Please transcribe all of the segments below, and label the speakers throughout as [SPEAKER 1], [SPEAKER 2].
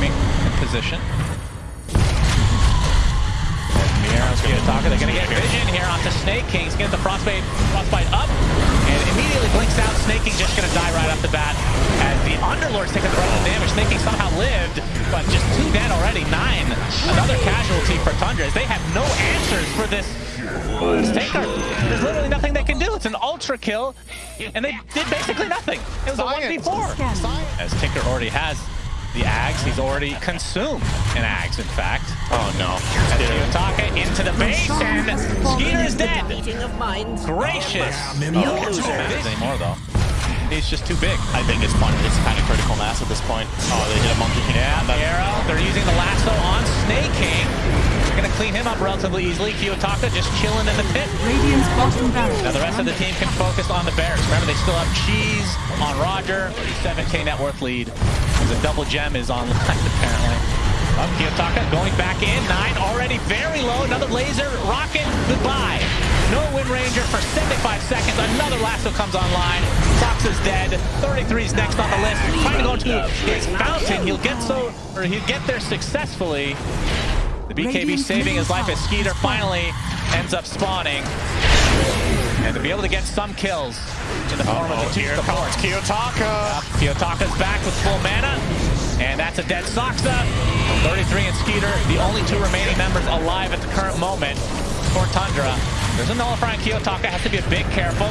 [SPEAKER 1] timing and position. Kiyotaka, they're gonna get vision here onto Snake King. He's gonna get the Frostbite, Frostbite up, and immediately blinks out. Snake King's just gonna die right off the bat. As the Underlord's taking the brunt of the damage. Snake King somehow lived, but just two dead already. Nine. Another casualty for Tundra as they have no answers for this Tinker. There's literally nothing they can do. It's an ultra kill, and they did basically nothing. It was
[SPEAKER 2] Science.
[SPEAKER 1] a 1v4. As Tinker already has the Aghs, he's already consumed an Aghs, in fact.
[SPEAKER 2] Oh no.
[SPEAKER 1] As Kiyotaka into the base, and Skiter is dead.
[SPEAKER 3] Of.
[SPEAKER 1] Gracious.
[SPEAKER 3] You
[SPEAKER 1] Oh,
[SPEAKER 3] loser.
[SPEAKER 1] not matters anymore, though. He's just too big.
[SPEAKER 2] I think it's fun. It's kind of critical mass at this point. Oh, they hit a monkey king.
[SPEAKER 1] Yeah, the arrow. They're using the lasso on Snake King. They're going to clean him up relatively easily. Kiyotaka just chilling in the pit.
[SPEAKER 4] Radiant's bottom barracks.
[SPEAKER 1] Now the rest of the team can focus on the Barracks. Remember, they still have Cheese on Roger. 7k net worth lead. The double gem is online, apparently. Up, Kiyotaka going back in. Nine already very low. Another laser. Rocket. Goodbye. No Wind Ranger for 75 seconds. Another lasso comes online. Fox is dead. 33 is next on the list. Trying to go to his fountain. He'll get so, or he'll get there successfully. The BKB saving his life as
[SPEAKER 4] middle Skiter
[SPEAKER 1] finally ends up spawning. And to be able to get some kills in the form of
[SPEAKER 2] Oh,
[SPEAKER 1] the two
[SPEAKER 2] here
[SPEAKER 1] support.
[SPEAKER 2] comes Kiyotaka.
[SPEAKER 1] Kiyotaka's back with full mana. And that's a dead Saksa. 33 and Skiter, the only two remaining members alive at the current moment for Tundra. There's a nullifier on Kiyotaka, has to be a bit careful.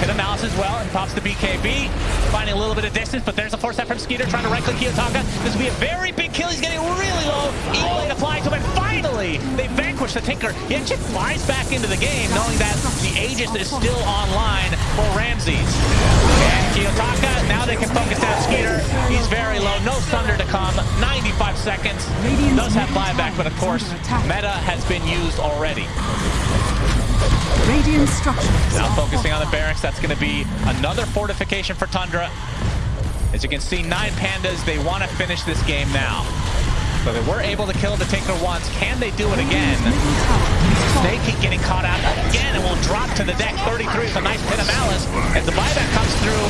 [SPEAKER 1] Hit a mouse as well, and pops the BKB. Finding a little bit of distance, but there's a force set from Skiter trying to right-click Kiyotaka. This will be a very big kill. He's getting really low. Eagle applying to him, finally, they vanquish the Tinker. Actually flies back into the game, knowing that the Aegis is still online for Ramzes. And Kiyotaka, now they can focus down Skiter. He's very low, no thunder to come. 95 seconds. Does have buyback, but of course, meta has been used already.
[SPEAKER 4] Radiant structures.
[SPEAKER 1] Now focusing on the barracks, that's going to be another fortification for Tundra. As you can see, nine pandas, they want to finish this game now. So they were able to kill the Tinker once. Can they do it again?
[SPEAKER 4] Radiant's middle tower is
[SPEAKER 1] Snake keep getting caught out again and will drop to the deck. 33 is a nice pit of malice as the buyback comes through.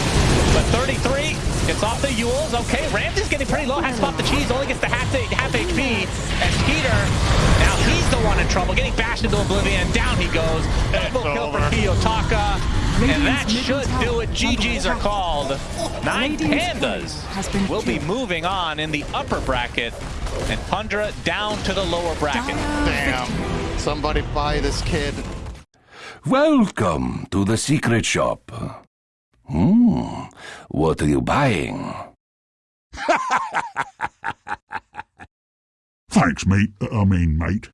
[SPEAKER 1] But 33 gets off the Euls. Okay, Ramsey's getting pretty low. Has to pop the cheese. Only gets the half, half HP. And Skiter, now he's the one in trouble. Getting bashed into oblivion. Down he goes. Double kill for
[SPEAKER 2] over.
[SPEAKER 1] Kiyotaka. And that should do it. GG's are called. Nine Pandas will be moving on in the upper bracket. And Tundra down to the lower bracket.
[SPEAKER 2] Damn. Somebody buy this kid.
[SPEAKER 5] Welcome to the secret shop. Hmm, what are you buying?
[SPEAKER 6] Thanks, mate. I mean, mate.